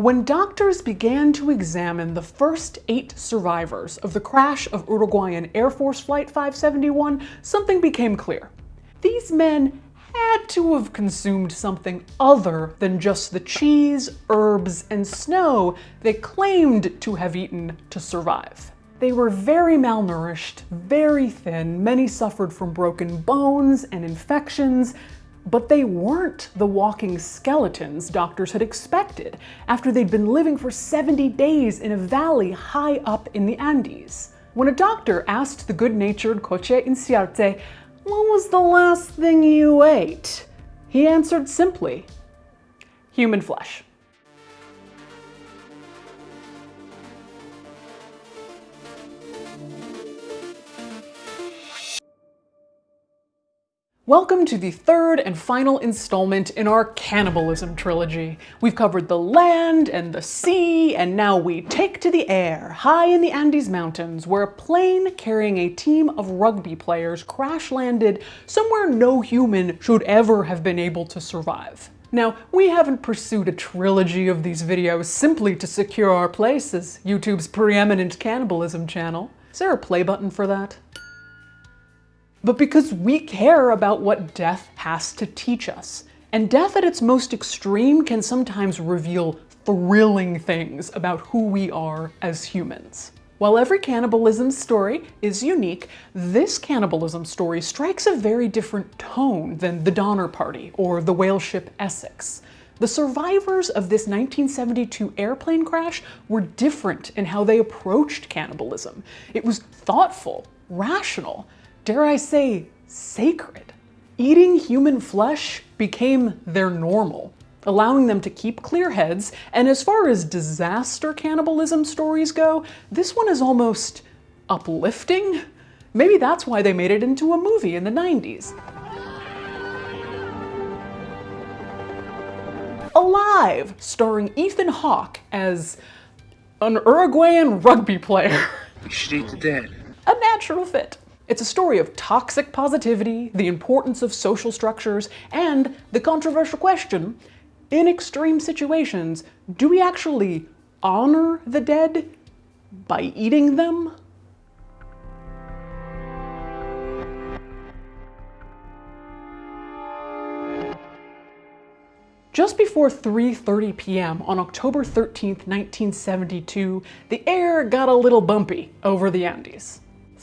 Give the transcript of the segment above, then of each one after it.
When doctors began to examine the first eight survivors of the crash of Uruguayan Air Force Flight 571, something became clear. These men had to have consumed something other than just the cheese, herbs, and snow they claimed to have eaten to survive. They were very malnourished, very thin, many suffered from broken bones and infections, but they weren't the walking skeletons doctors had expected after they'd been living for 70 days in a valley high up in the Andes. When a doctor asked the good-natured Coche Inciarte, what was the last thing you ate? He answered simply, human flesh. Welcome to the third and final installment in our cannibalism trilogy. We've covered the land and the sea, and now we take to the air, high in the Andes Mountains, where a plane carrying a team of rugby players crash landed somewhere no human should ever have been able to survive. Now, we haven't pursued a trilogy of these videos simply to secure our place as YouTube's preeminent cannibalism channel. Is there a play button for that? But because we care about what death has to teach us. And death at its most extreme can sometimes reveal thrilling things about who we are as humans. While every cannibalism story is unique, this cannibalism story strikes a very different tone than the Donner Party or the whale ship Essex. The survivors of this 1972 airplane crash were different in how they approached cannibalism. It was thoughtful, rational, dare I say, sacred. Eating human flesh became their normal, allowing them to keep clear heads, and as far as disaster cannibalism stories go, this one is almost uplifting. Maybe that's why they made it into a movie in the 90s. Alive, starring Ethan Hawke as an Uruguayan rugby player. You should eat the dead. A natural fit. It's a story of toxic positivity, the importance of social structures, and the controversial question, in extreme situations, do we actually honor the dead by eating them? Just before 3.30 p.m. on October 13, 1972, the air got a little bumpy over the Andes.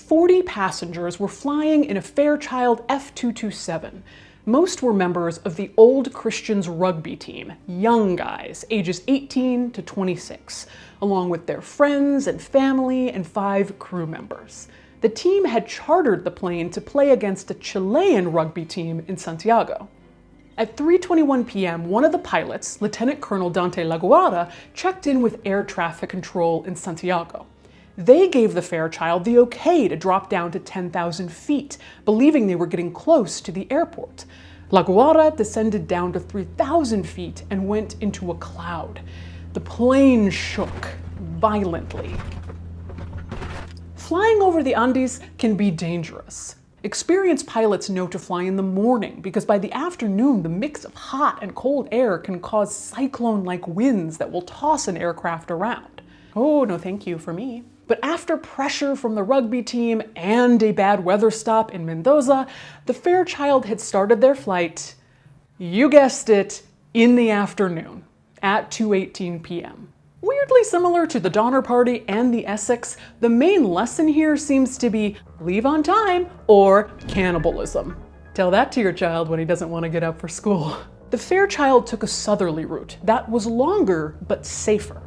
40 passengers were flying in a Fairchild F227. Most were members of the Old Christians rugby team, young guys, ages 18 to 26, along with their friends and family and five crew members. The team had chartered the plane to play against a Chilean rugby team in Santiago. At 3.21 p.m., one of the pilots, Lieutenant Colonel Dante Lagurara, checked in with air traffic control in Santiago. They gave the Fairchild the okay to drop down to 10,000 feet, believing they were getting close to the airport. La Lagurara descended down to 3,000 feet and went into a cloud. The plane shook violently. Flying over the Andes can be dangerous. Experienced pilots know to fly in the morning because by the afternoon, the mix of hot and cold air can cause cyclone-like winds that will toss an aircraft around. Oh, no thank you for me. But after pressure from the rugby team and a bad weather stop in Mendoza, the Fairchild had started their flight, you guessed it, in the afternoon at 2.18 p.m. Weirdly similar to the Donner Party and the Essex, the main lesson here seems to be leave on time or cannibalism. Tell that to your child when he doesn't want to get up for school. The Fairchild took a southerly route that was longer but safer.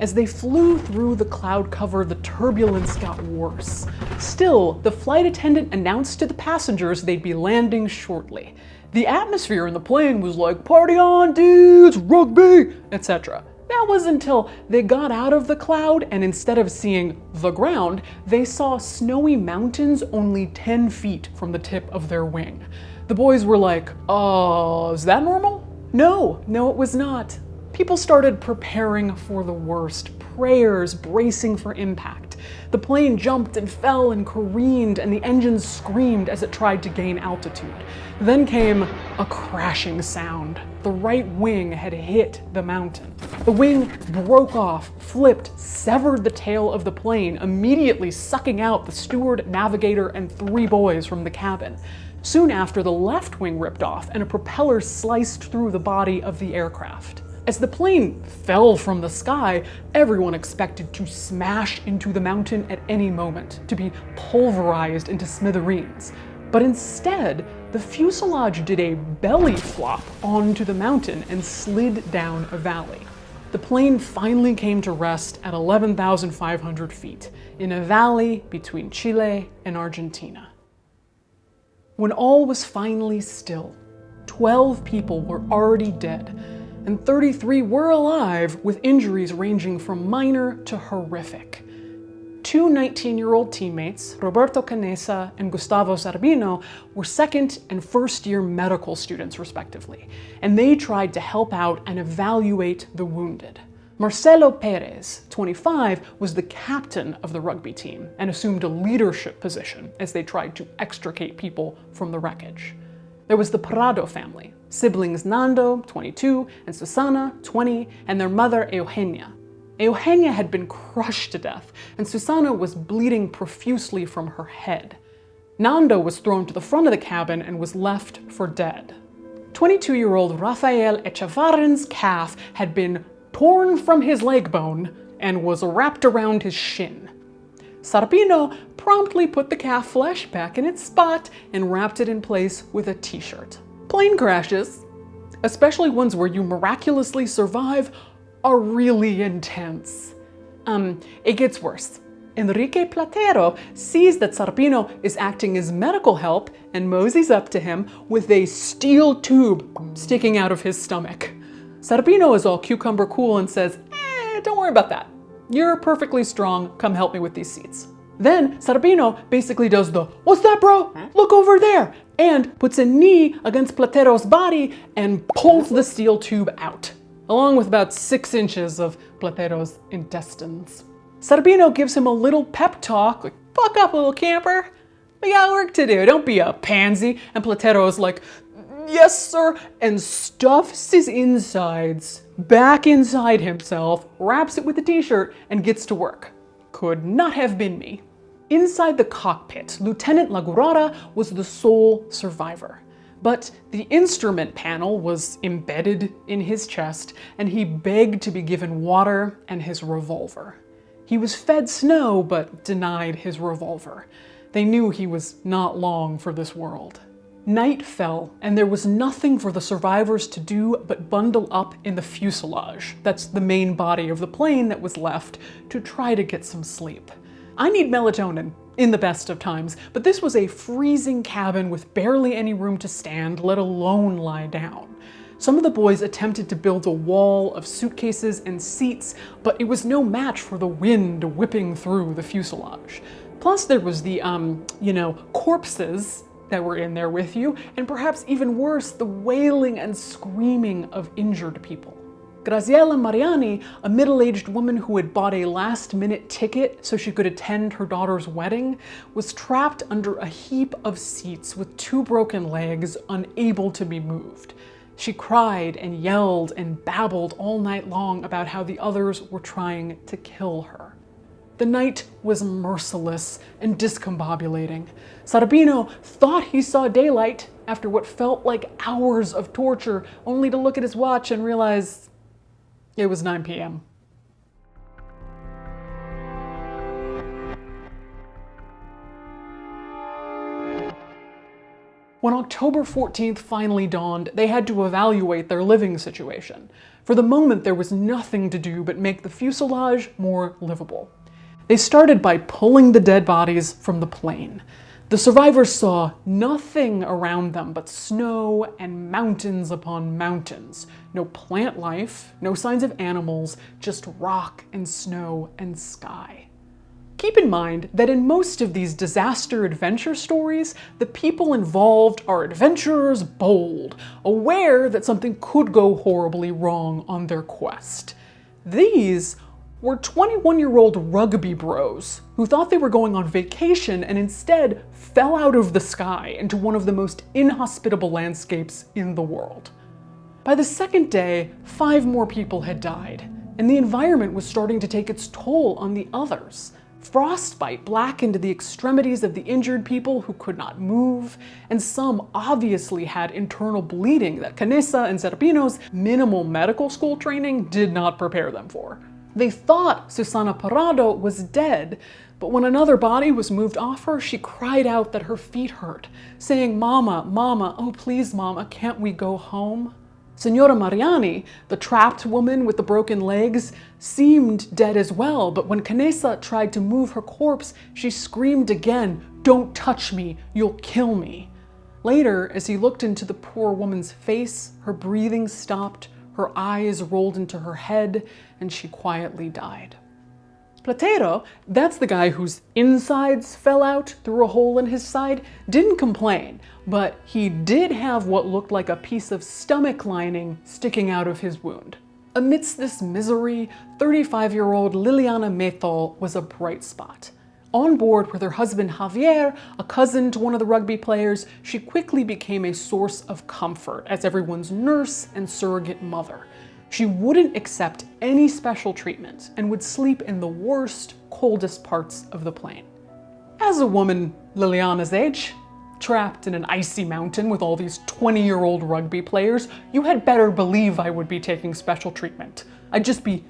As they flew through the cloud cover, the turbulence got worse. Still, the flight attendant announced to the passengers they'd be landing shortly. The atmosphere in the plane was like, party on dudes, rugby, etc. That was until they got out of the cloud and instead of seeing the ground, they saw snowy mountains only 10 feet from the tip of their wing. The boys were like, uh, is that normal? No, no it was not people started preparing for the worst prayers bracing for impact. The plane jumped and fell and careened, and the engines screamed as it tried to gain altitude. Then came a crashing sound. The right wing had hit the mountain. The wing broke off, flipped, severed the tail of the plane, immediately sucking out the steward, navigator, and three boys from the cabin. Soon after, the left wing ripped off, and a propeller sliced through the body of the aircraft. As the plane fell from the sky, everyone expected to smash into the mountain at any moment, to be pulverized into smithereens. But instead, the fuselage did a belly flop onto the mountain and slid down a valley. The plane finally came to rest at 11,500 feet in a valley between Chile and Argentina. When all was finally still, 12 people were already dead and 33 were alive with injuries ranging from minor to horrific. Two 19-year-old teammates, Roberto Canessa and Gustavo Zerbino, were second and first year medical students respectively, and they tried to help out and evaluate the wounded. Marcelo Perez, 25, was the captain of the rugby team and assumed a leadership position as they tried to extricate people from the wreckage. There was the Parrado family, siblings Nando, 22, and Susana, 20, and their mother Eugenia. Eugenia had been crushed to death, and Susana was bleeding profusely from her head. Nando was thrown to the front of the cabin and was left for dead. 22-year-old Rafael Echevarren's calf had been torn from his leg bone and was wrapped around his shin. Zerbino promptly put the calf flesh back in its spot and wrapped it in place with a t-shirt. Plane crashes, especially ones where you miraculously survive, are really intense. Um, it gets worse. Enrique Platero sees that Zerbino is acting as medical help and moseys up to him with a steel tube sticking out of his stomach. Zerbino is all cucumber cool and says, eh, don't worry about that. You're perfectly strong, come help me with these seats. Then Zerbino basically does the, what's that bro? Look over there! And puts a knee against Platero's body and pulls the steel tube out, along with about six inches of Platero's intestines. Zerbino gives him a little pep talk, like, fuck up little camper. We got work to do, don't be a pansy. And Platero's like, yes sir, and stuffs his insides back inside himself, wraps it with a t-shirt, and gets to work. Could not have been me. Inside the cockpit, Lieutenant Lagurara was the sole survivor. But the instrument panel was embedded in his chest, and he begged to be given water and his revolver. He was fed snow, but denied his revolver. They knew he was not long for this world. Night fell, and there was nothing for the survivors to do but bundle up in the fuselage, that's the main body of the plane that was left, to try to get some sleep. I need melatonin, in the best of times, but this was a freezing cabin with barely any room to stand, let alone lie down. Some of the boys attempted to build a wall of suitcases and seats, but it was no match for the wind whipping through the fuselage. Plus there was the, um, you know, corpses that were in there with you, and perhaps even worse, the wailing and screaming of injured people. Graziella Mariani, a middle-aged woman who had bought a last-minute ticket so she could attend her daughter's wedding, was trapped under a heap of seats with two broken legs, unable to be moved. She cried and yelled and babbled all night long about how the others were trying to kill her. The night was merciless and discombobulating. Zerbino thought he saw daylight after what felt like hours of torture, only to look at his watch and realize it was 9 p.m. When October 14th finally dawned, they had to evaluate their living situation. For the moment, there was nothing to do but make the fuselage more livable. They started by pulling the dead bodies from the plane. The survivors saw nothing around them but snow and mountains upon mountains. No plant life, no signs of animals, just rock and snow and sky. Keep in mind that in most of these disaster adventure stories, the people involved are adventurers bold, aware that something could go horribly wrong on their quest. These were 21 year old rugby bros who thought they were going on vacation and instead fell out of the sky into one of the most inhospitable landscapes in the world. By the second day, five more people had died, and the environment was starting to take its toll on the others. Frostbite blackened the extremities of the injured people who could not move, and some obviously had internal bleeding that Canessa and Zerbino's minimal medical school training did not prepare them for. They thought Susana Parrado was dead, but when another body was moved off her, she cried out that her feet hurt, saying, Mama, Mama, oh please, Mama, can't we go home? Senora Mariani, the trapped woman with the broken legs, seemed dead as well, but when Canessa tried to move her corpse, she screamed again, Don't touch me, you'll kill me. Later, as he looked into the poor woman's face, her breathing stopped, her eyes rolled into her head, and she quietly died. Platero, that's the guy whose insides fell out through a hole in his side, didn't complain, but he did have what looked like a piece of stomach lining sticking out of his wound. Amidst this misery, 35-year-old Liliana Methol was a bright spot. On board with her husband Javier, a cousin to one of the rugby players, she quickly became a source of comfort as everyone's nurse and surrogate mother. She wouldn't accept any special treatment and would sleep in the worst, coldest parts of the plane. As a woman Liliana's age, trapped in an icy mountain with all these 20-year-old rugby players, you had better believe I would be taking special treatment. I'd just be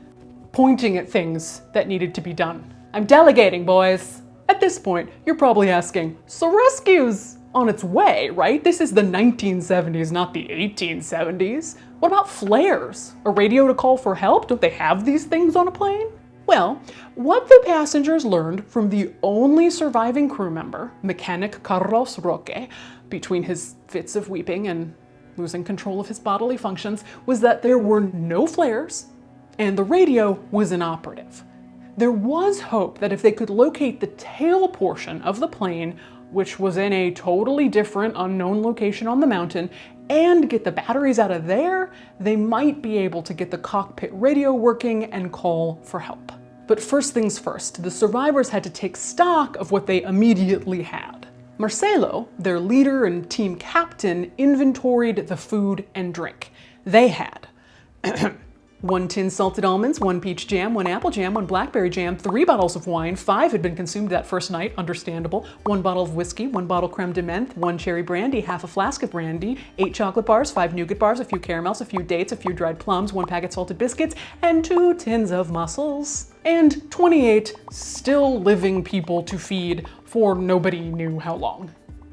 pointing at things that needed to be done. I'm delegating, boys. At this point, you're probably asking, so rescue's on its way, right? This is the 1970s, not the 1870s. What about flares? A radio to call for help? Don't they have these things on a plane? Well, what the passengers learned from the only surviving crew member, mechanic Carlos Roque, between his fits of weeping and losing control of his bodily functions, was that there were no flares and the radio was inoperative. There was hope that if they could locate the tail portion of the plane, which was in a totally different unknown location on the mountain, and get the batteries out of there, they might be able to get the cockpit radio working and call for help. But first things first, the survivors had to take stock of what they immediately had. Marcelo, their leader and team captain, inventoried the food and drink. They had One tin salted almonds, one peach jam, one apple jam, one blackberry jam, three bottles of wine, five had been consumed that first night, understandable, one bottle of whiskey, one bottle creme de menthe, one cherry brandy, half a flask of brandy, eight chocolate bars, five nougat bars, a few caramels, a few dates, a few dried plums, one packet salted biscuits, and two tins of mussels. And 28 still living people to feed for nobody knew how long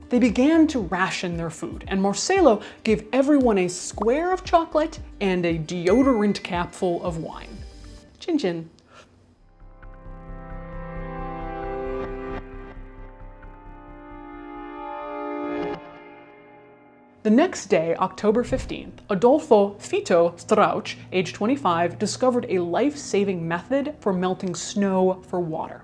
they began to ration their food, and Marcelo gave everyone a square of chocolate and a deodorant capful of wine. Chin chin. The next day, October 15th, Adolfo Fito Strauch, age 25, discovered a life-saving method for melting snow for water.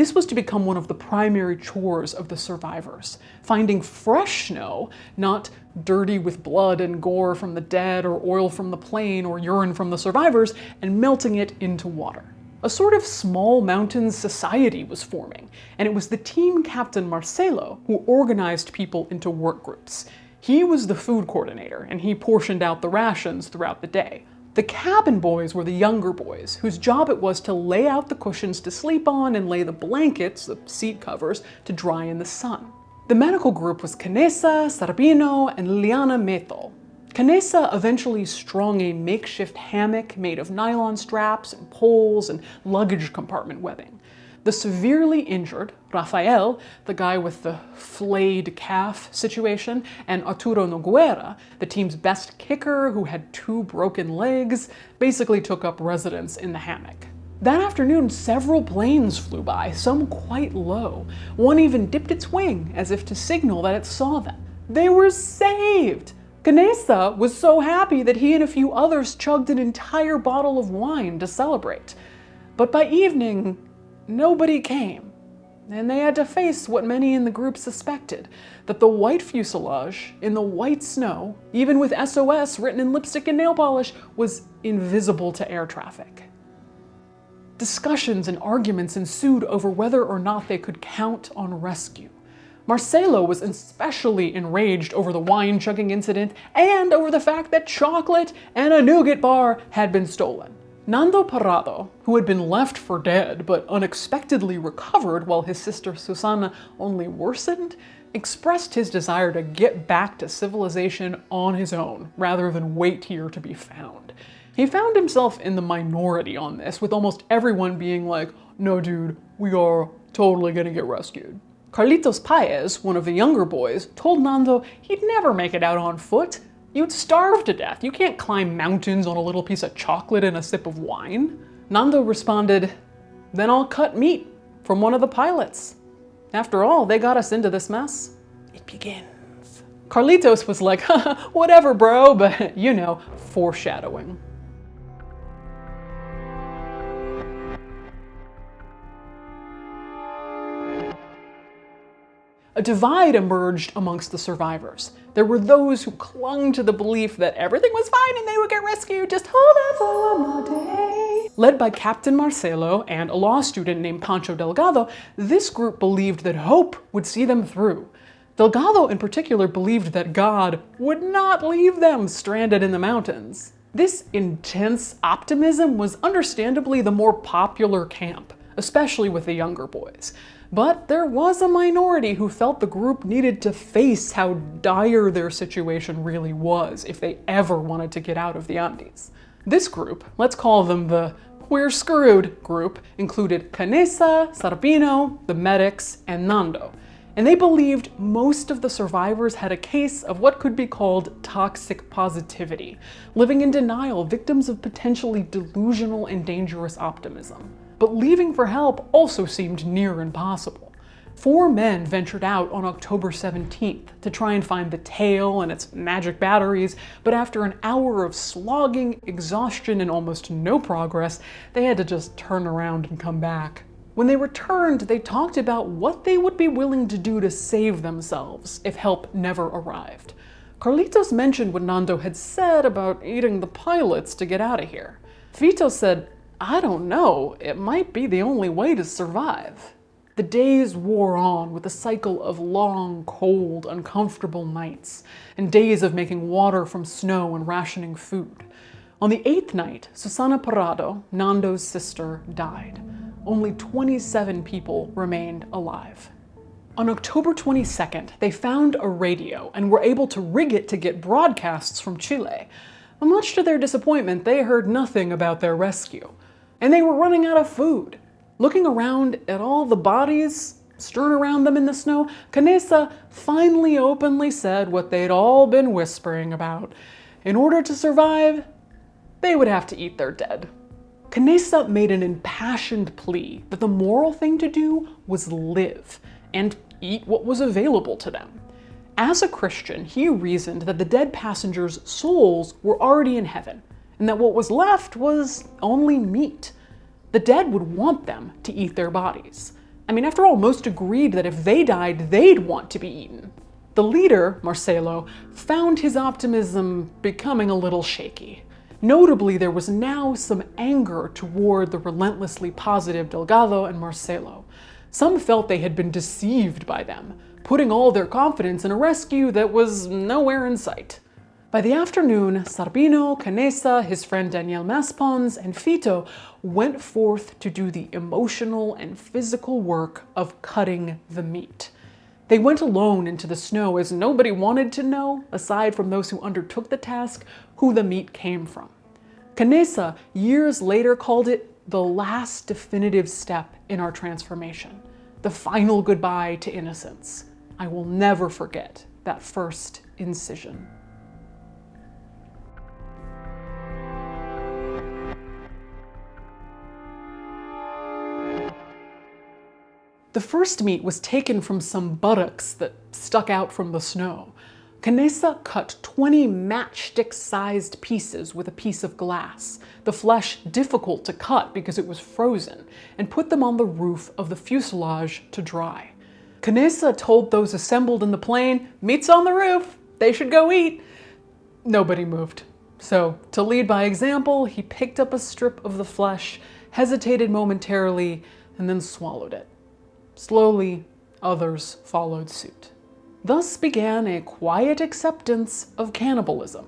This was to become one of the primary chores of the survivors, finding fresh snow, not dirty with blood and gore from the dead or oil from the plane or urine from the survivors, and melting it into water. A sort of small mountain society was forming, and it was the team captain Marcelo who organized people into work groups. He was the food coordinator, and he portioned out the rations throughout the day. The cabin boys were the younger boys, whose job it was to lay out the cushions to sleep on and lay the blankets, the seat covers, to dry in the sun. The medical group was Canessa, Zerbino, and Liliana Methol. Canessa eventually strung a makeshift hammock made of nylon straps and poles and luggage compartment webbing. The severely injured, Rafael, the guy with the flayed calf situation, and Arturo Nogueira, the team's best kicker who had two broken legs, basically took up residence in the hammock. That afternoon, several planes flew by, some quite low. One even dipped its wing as if to signal that it saw them. They were saved! Canessa was so happy that he and a few others chugged an entire bottle of wine to celebrate. But by evening, nobody came. And they had to face what many in the group suspected, that the white fuselage in the white snow, even with SOS written in lipstick and nail polish, was invisible to air traffic. Discussions and arguments ensued over whether or not they could count on rescue. Marcelo was especially enraged over the wine chugging incident and over the fact that chocolate and a nougat bar had been stolen. Nando Parrado, who had been left for dead but unexpectedly recovered while his sister Susana only worsened, expressed his desire to get back to civilization on his own rather than wait here to be found. He found himself in the minority on this, with almost everyone being like, no dude, we are totally gonna get rescued. Carlitos Paez, one of the younger boys, told Nando he'd never make it out on foot. You'd starve to death. You can't climb mountains on a little piece of chocolate and a sip of wine. Nando responded, then I'll cut meat from one of the pilots. After all, they got us into this mess. It begins. Carlitos was like, whatever, bro, but you know, foreshadowing. A divide emerged amongst the survivors. There were those who clung to the belief that everything was fine and they would get rescued, just hold on for one more day. Led by Captain Marcelo and a law student named Pancho Delgado, this group believed that hope would see them through. Delgado in particular believed that God would not leave them stranded in the mountains. This intense optimism was understandably the more popular camp, especially with the younger boys. But there was a minority who felt the group needed to face how dire their situation really was if they ever wanted to get out of the Andes. This group, let's call them the We're Screwed group, included Canessa, Zerbino, the medics, and Nando. And they believed most of the survivors had a case of what could be called toxic positivity, living in denial, victims of potentially delusional and dangerous optimism but leaving for help also seemed near impossible. Four men ventured out on October 17th to try and find the tail and its magic batteries, but after an hour of slogging, exhaustion, and almost no progress, they had to just turn around and come back. When they returned, they talked about what they would be willing to do to save themselves if help never arrived. Carlitos mentioned what Nando had said about eating the pilots to get out of here. Fito said, I don't know, it might be the only way to survive. The days wore on with a cycle of long, cold, uncomfortable nights, and days of making water from snow and rationing food. On the eighth night, Susana Parrado, Nando's sister, died. Only 27 people remained alive. On October 22nd, they found a radio and were able to rig it to get broadcasts from Chile. But Much to their disappointment, they heard nothing about their rescue and they were running out of food. Looking around at all the bodies strewn around them in the snow, Canessa finally openly said what they'd all been whispering about. In order to survive, they would have to eat their dead. Canessa made an impassioned plea that the moral thing to do was live and eat what was available to them. As a Christian, he reasoned that the dead passengers' souls were already in heaven, and that what was left was only meat. The dead would want them to eat their bodies. I mean, after all, most agreed that if they died, they'd want to be eaten. The leader, Marcelo, found his optimism becoming a little shaky. Notably, there was now some anger toward the relentlessly positive Delgado and Marcelo. Some felt they had been deceived by them, putting all their confidence in a rescue that was nowhere in sight. By the afternoon, Zerbino, Canessa, his friend Daniel Maspons, and Fito went forth to do the emotional and physical work of cutting the meat. They went alone into the snow as nobody wanted to know, aside from those who undertook the task, who the meat came from. Canessa years later called it the last definitive step in our transformation, the final goodbye to innocence. I will never forget that first incision. The first meat was taken from some buttocks that stuck out from the snow. Canessa cut 20 matchstick-sized pieces with a piece of glass, the flesh difficult to cut because it was frozen, and put them on the roof of the fuselage to dry. Canessa told those assembled in the plane, meat's on the roof, they should go eat. Nobody moved. So, to lead by example, he picked up a strip of the flesh hesitated momentarily, and then swallowed it. Slowly, others followed suit. Thus began a quiet acceptance of cannibalism.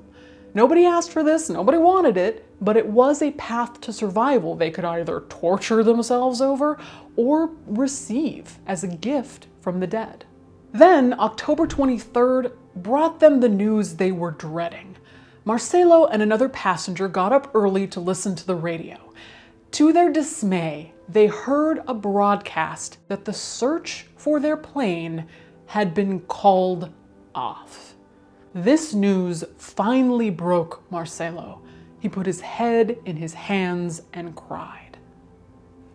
Nobody asked for this, nobody wanted it, but it was a path to survival they could either torture themselves over or receive as a gift from the dead. Then, October 23rd brought them the news they were dreading. Marcelo and another passenger got up early to listen to the radio. To their dismay, they heard a broadcast that the search for their plane had been called off. This news finally broke Marcelo. He put his head in his hands and cried.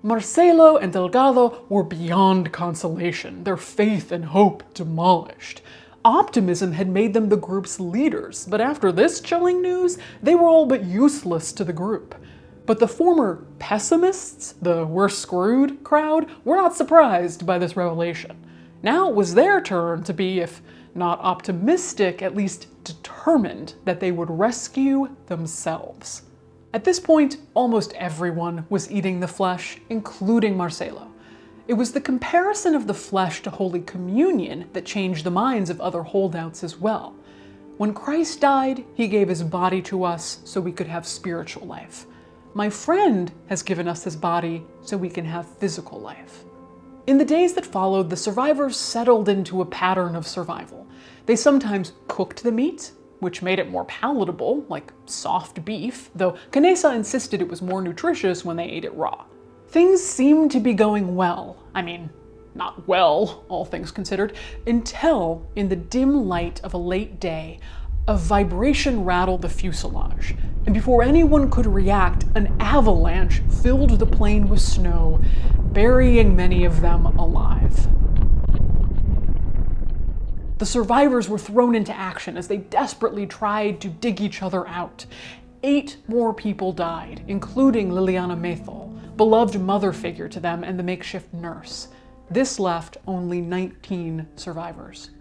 Marcelo and Delgado were beyond consolation, their faith and hope demolished. Optimism had made them the group's leaders, but after this chilling news, they were all but useless to the group. But the former pessimists, the we're screwed crowd, were not surprised by this revelation. Now it was their turn to be, if not optimistic, at least determined that they would rescue themselves. At this point, almost everyone was eating the flesh, including Marcelo. It was the comparison of the flesh to Holy Communion that changed the minds of other holdouts as well. When Christ died, he gave his body to us so we could have spiritual life. My friend has given us his body so we can have physical life. In the days that followed, the survivors settled into a pattern of survival. They sometimes cooked the meat, which made it more palatable, like soft beef, though Canessa insisted it was more nutritious when they ate it raw. Things seemed to be going well. I mean, not well, all things considered, until, in the dim light of a late day, a vibration rattled the fuselage, and before anyone could react, an avalanche filled the plane with snow, burying many of them alive. The survivors were thrown into action as they desperately tried to dig each other out. Eight more people died, including Liliana Methol, beloved mother figure to them and the makeshift nurse. This left only 19 survivors.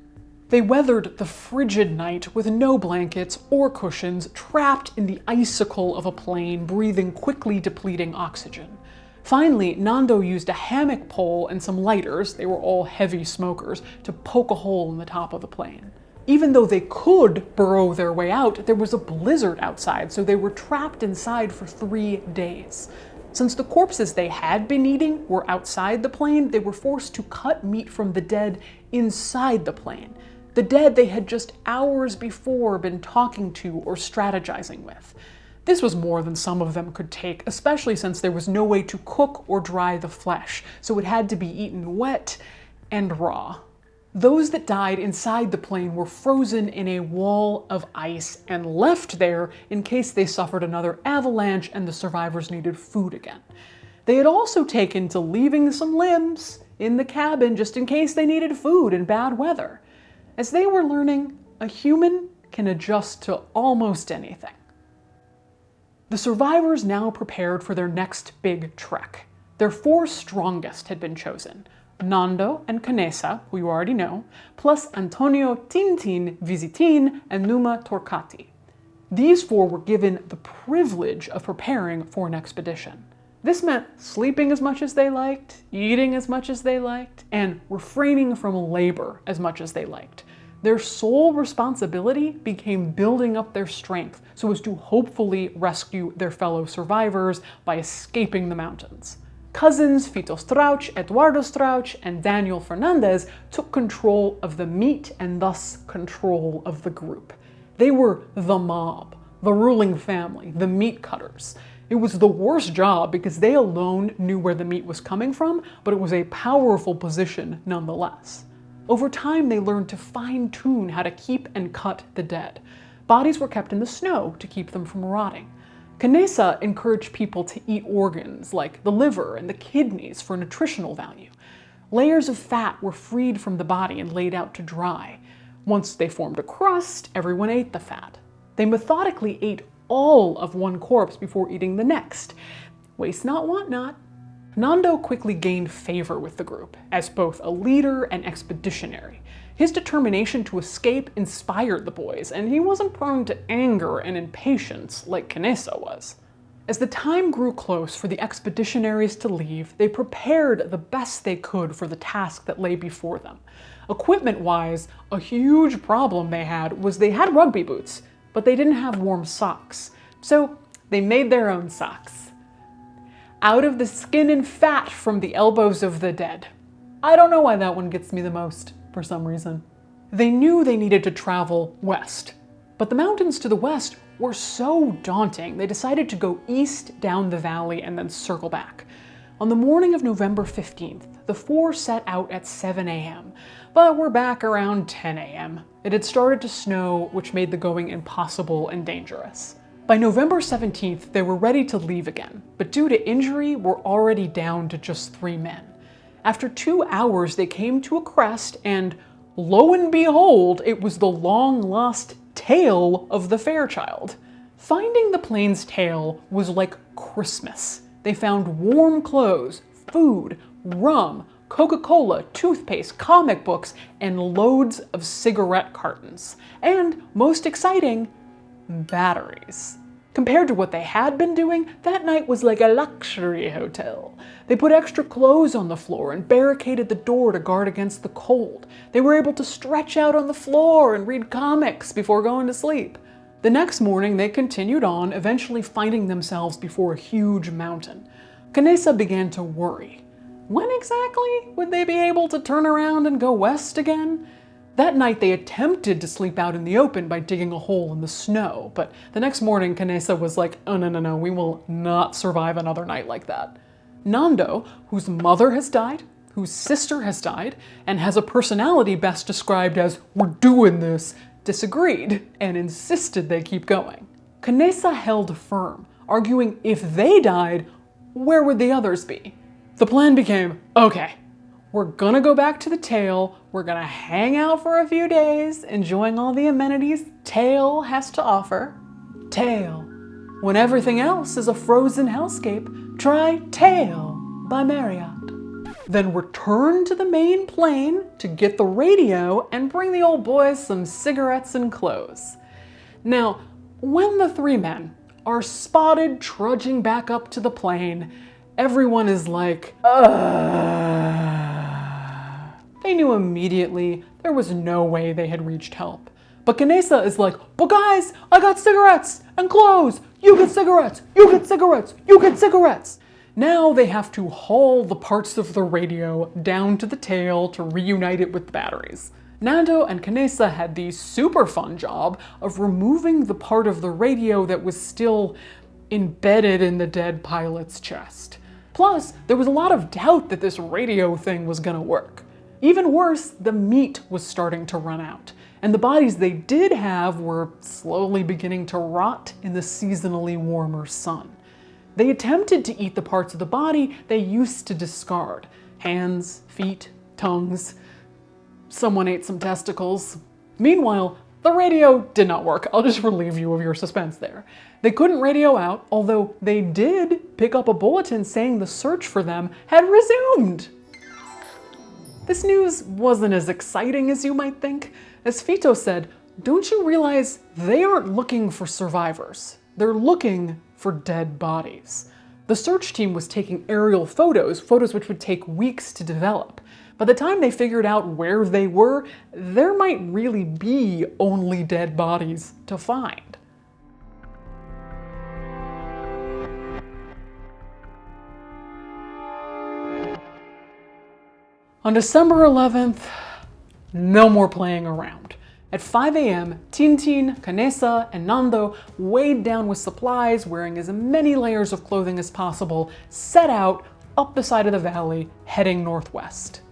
They weathered the frigid night with no blankets or cushions, trapped in the icicle of a plane, breathing quickly depleting oxygen. Finally, Nando used a hammock pole and some lighters, they were all heavy smokers, to poke a hole in the top of the plane. Even though they could burrow their way out, there was a blizzard outside, so they were trapped inside for three days. Since the corpses they had been eating were outside the plane, they were forced to cut meat from the dead inside the plane the dead they had just hours before been talking to or strategizing with. This was more than some of them could take, especially since there was no way to cook or dry the flesh, so it had to be eaten wet and raw. Those that died inside the plane were frozen in a wall of ice and left there in case they suffered another avalanche and the survivors needed food again. They had also taken to leaving some limbs in the cabin just in case they needed food in bad weather. As they were learning, a human can adjust to almost anything. The survivors now prepared for their next big trek. Their four strongest had been chosen, Nando and Canessa, who you already know, plus Antonio Tintin Vizintín and Numa Turcatti. These four were given the privilege of preparing for an expedition. This meant sleeping as much as they liked, eating as much as they liked, and refraining from labor as much as they liked. Their sole responsibility became building up their strength so as to hopefully rescue their fellow survivors by escaping the mountains. Cousins Fito Strauch, Eduardo Strauch, and Daniel Fernandez took control of the meat and thus control of the group. They were the mob, the ruling family, the meat cutters. It was the worst job because they alone knew where the meat was coming from, but it was a powerful position nonetheless. Over time, they learned to fine tune how to keep and cut the dead. Bodies were kept in the snow to keep them from rotting. Canessa encouraged people to eat organs like the liver and the kidneys for nutritional value. Layers of fat were freed from the body and laid out to dry. Once they formed a crust, everyone ate the fat. They methodically ate all of one corpse before eating the next. Waste not, want not. Nando quickly gained favor with the group as both a leader and expeditionary. His determination to escape inspired the boys, and he wasn't prone to anger and impatience like Canessa was. As the time grew close for the expeditionaries to leave, they prepared the best they could for the task that lay before them. Equipment wise, a huge problem they had was they had rugby boots, but they didn't have warm socks. So they made their own socks. Out of the skin and fat from the elbows of the dead. I don't know why that one gets me the most, for some reason. They knew they needed to travel west, but the mountains to the west were so daunting, they decided to go east down the valley and then circle back. On the morning of November 15th, the four set out at 7 a.m., but were back around 10 a.m. It had started to snow, which made the going impossible and dangerous. By November 17th, they were ready to leave again, but due to injury, were already down to just three men. After two hours, they came to a crest, and lo and behold, it was the long lost tail of the Fairchild. Finding the plane's tail was like Christmas. They found warm clothes, food, rum, Coca-Cola, toothpaste, comic books, and loads of cigarette cartons. And, most exciting, batteries. Compared to what they had been doing, that night was like a luxury hotel. They put extra clothes on the floor and barricaded the door to guard against the cold. They were able to stretch out on the floor and read comics before going to sleep. The next morning, they continued on, eventually finding themselves before a huge mountain. Canessa began to worry. When exactly would they be able to turn around and go west again? That night they attempted to sleep out in the open by digging a hole in the snow, but the next morning Canessa was like, oh no, no, no, we will not survive another night like that. Nando, whose mother has died, whose sister has died, and has a personality best described as, we're doing this, disagreed and insisted they keep going. Canessa held firm, arguing if they died, where would the others be? The plan became, okay, we're gonna go back to the tail. We're gonna hang out for a few days, enjoying all the amenities Tail has to offer. Tail. When everything else is a frozen hellscape, try Tail by Marriott. Then return to the main plane to get the radio and bring the old boys some cigarettes and clothes. Now, when the three men are spotted trudging back up to the plane, everyone is like, Ugh. They knew immediately there was no way they had reached help. But Canessa is like, but guys, I got cigarettes and clothes. You get cigarettes, you get cigarettes, you get cigarettes. Now they have to haul the parts of the radio down to the tail to reunite it with the batteries. Nando and Canessa had the super fun job of removing the part of the radio that was still embedded in the dead pilot's chest. Plus, there was a lot of doubt that this radio thing was gonna work. Even worse, the meat was starting to run out, and the bodies they did have were slowly beginning to rot in the seasonally warmer sun. They attempted to eat the parts of the body they used to discard hands, feet, tongues. Someone ate some testicles. Meanwhile, the radio did not work. I'll just relieve you of your suspense there. They couldn't radio out, although they did pick up a bulletin saying the search for them had resumed. This news wasn't as exciting as you might think. As Fito said, don't you realize they aren't looking for survivors? They're looking for dead bodies. The search team was taking aerial photos, photos which would take weeks to develop. By the time they figured out where they were, there might really be only dead bodies to find. On December 11th, no more playing around. At 5 a.m., Tintin, Canessa, and Nando, weighed down with supplies, wearing as many layers of clothing as possible, set out up the side of the valley, heading northwest.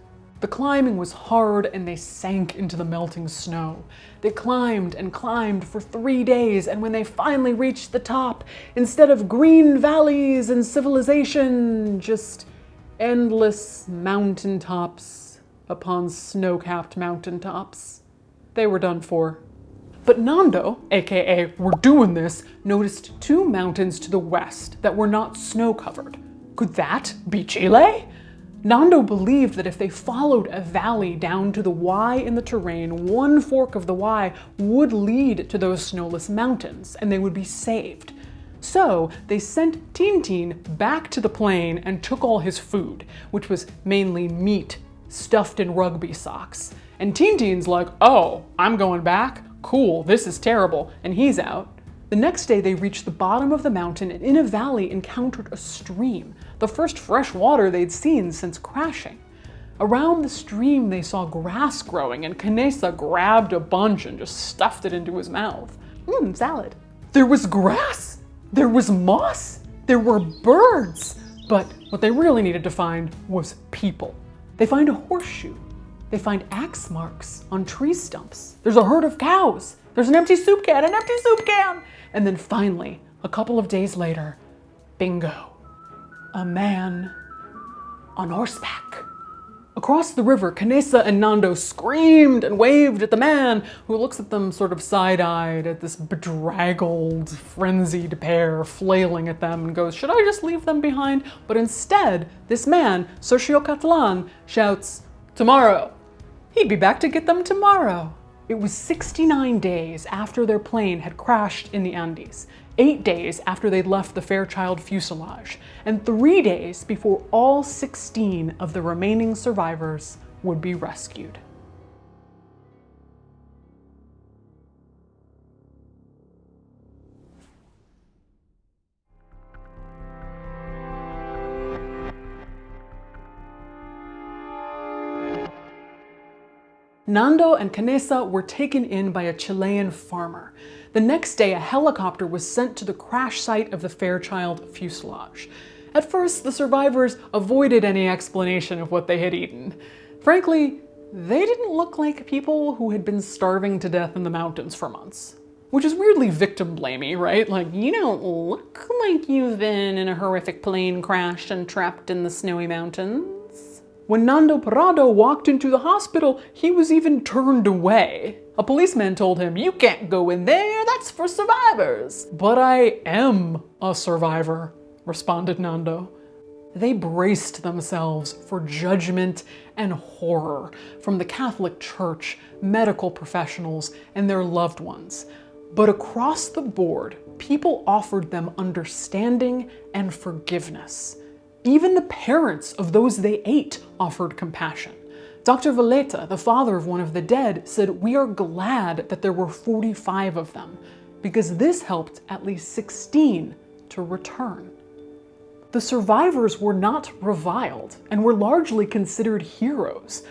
The climbing was hard and they sank into the melting snow. They climbed and climbed for three days, and when they finally reached the top, instead of green valleys and civilization, just endless mountaintops upon snow-capped mountaintops. They were done for. But Nando, aka We're Doing This, noticed two mountains to the west that were not snow-covered. Could that be Chile? Nando believed that if they followed a valley down to the Y in the terrain, one fork of the Y would lead to those snowless mountains and they would be saved. So they sent Tintin back to the plane and took all his food, which was mainly meat stuffed in rugby socks. And Tintin's like, oh, I'm going back? Cool, this is terrible. And he's out. The next day, they reached the bottom of the mountain and in a valley encountered a stream, the first fresh water they'd seen since crashing. Around the stream, they saw grass growing, and Canessa grabbed a bunch and just stuffed it into his mouth. Mmm, salad. There was grass! There was moss! There were birds! But what they really needed to find was people. They find a horseshoe. They find axe marks on tree stumps. There's a herd of cows. There's an empty soup can, an empty soup can! And then finally, a couple of days later, bingo, a man on horseback. Across the river, Canessa and Nando screamed and waved at the man, who looks at them sort of side-eyed at this bedraggled, frenzied pair flailing at them and goes, should I just leave them behind? But instead, this man, Sergio Catalan, shouts, tomorrow. He'd be back to get them tomorrow. It was 69 days after their plane had crashed in the Andes, eight days after they'd left the Fairchild fuselage, and three days before all 16 of the remaining survivors would be rescued. Nando and Canessa were taken in by a Chilean farmer. The next day, a helicopter was sent to the crash site of the Fairchild fuselage. At first, the survivors avoided any explanation of what they had eaten. Frankly, they didn't look like people who had been starving to death in the mountains for months. Which is weirdly victim blamey, right? Like, you don't look like you've been in a horrific plane crash and trapped in the snowy mountains. When Nando Parrado walked into the hospital, he was even turned away. A policeman told him, you can't go in there, that's for survivors. But I am a survivor, responded Nando. They braced themselves for judgment and horror from the Catholic Church, medical professionals, and their loved ones. But across the board, people offered them understanding and forgiveness. Even the parents of those they ate offered compassion. Dr. Valletta, the father of one of the dead, said, we are glad that there were 45 of them, because this helped at least 16 to return. The survivors were not reviled and were largely considered heroes.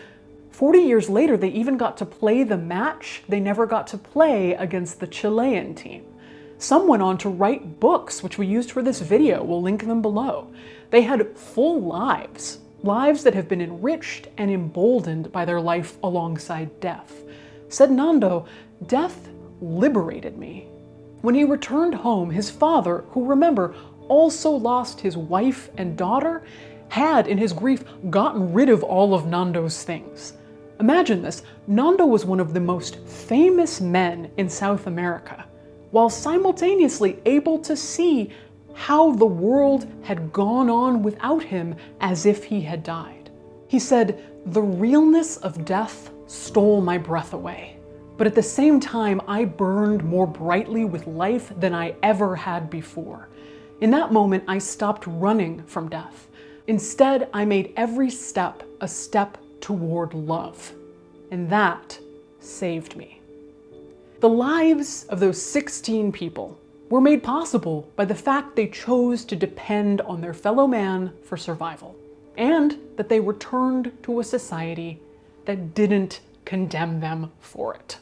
40 years later, they even got to play the match they never got to play against the Chilean team. Some went on to write books, which we used for this video. We'll link them below. They had full lives, lives that have been enriched and emboldened by their life alongside death. Said Nando, death liberated me. When he returned home, his father, who remember, also lost his wife and daughter, had, in his grief, gotten rid of all of Nando's things. Imagine this, Nando was one of the most famous men in South America, while simultaneously able to see how the world had gone on without him as if he had died. He said, the realness of death stole my breath away. But at the same time, I burned more brightly with life than I ever had before. In that moment, I stopped running from death. Instead, I made every step a step toward love. And that saved me. The lives of those 16 people were made possible by the fact they chose to depend on their fellow man for survival, and that they returned to a society that didn't condemn them for it.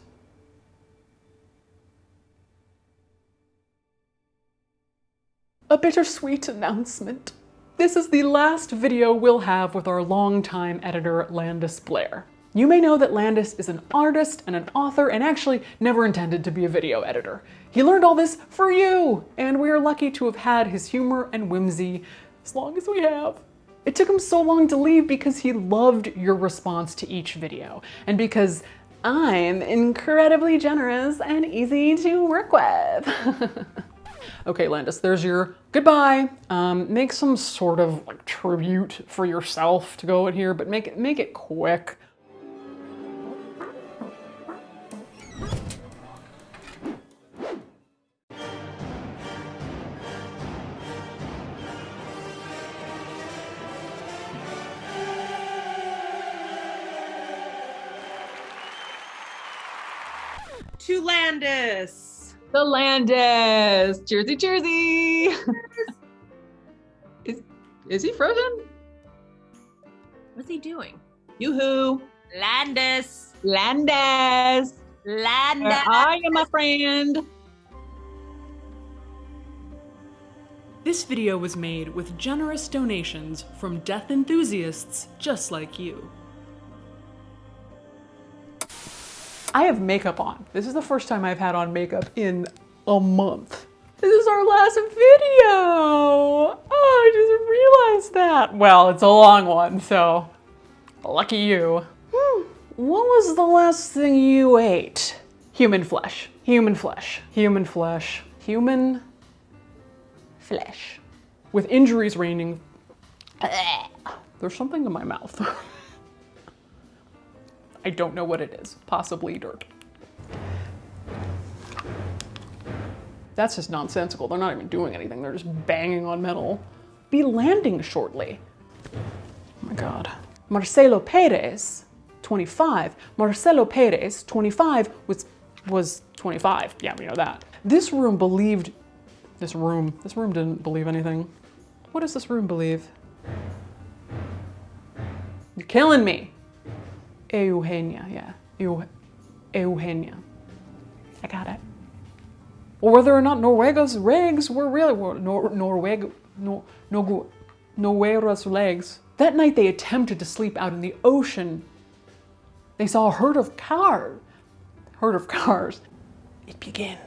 A bittersweet announcement. This is the last video we'll have with our longtime editor, Landis Blair. You may know that Landis is an artist and an author and actually never intended to be a video editor. He learned all this for you, and we are lucky to have had his humor and whimsy as long as we have. It took him so long to leave because he loved your response to each video, and because I'm incredibly generous and easy to work with. okay, Landis, there's your goodbye. Um, make some sort of like tribute for yourself to go in here, but make it, make it quick. The Landis. Jersey, Jersey. is, is he frozen? What's he doing? Yoo-hoo. Landis. Landis. Landis. Where are you, my friend? This video was made with generous donations from death enthusiasts just like you. I have makeup on. This is the first time I've had on makeup in a month. This is our last video! Oh, I just realized that. Well, it's a long one, so lucky you. Hmm, What was the last thing you ate? Human flesh. Human flesh. Human flesh. Human flesh. With injuries reigning, there's something in my mouth. I don't know what it is. Possibly dirt. That's just nonsensical. They're not even doing anything. They're just banging on metal. Be landing shortly. Oh my god. Marcelo Perez, 25. Marcelo Perez, 25, was was 25. Yeah, we know that. This room believed this room. This room didn't believe anything. What does this room believe? You're killing me. Eugenia, yeah. Eu- Eugenia. I got it. Or whether or not Norwega's legs were really were Nor- Norweg no no Norwega's legs. That night they attempted to sleep out in the ocean. They saw a herd of cars. Herd of cars. It begins.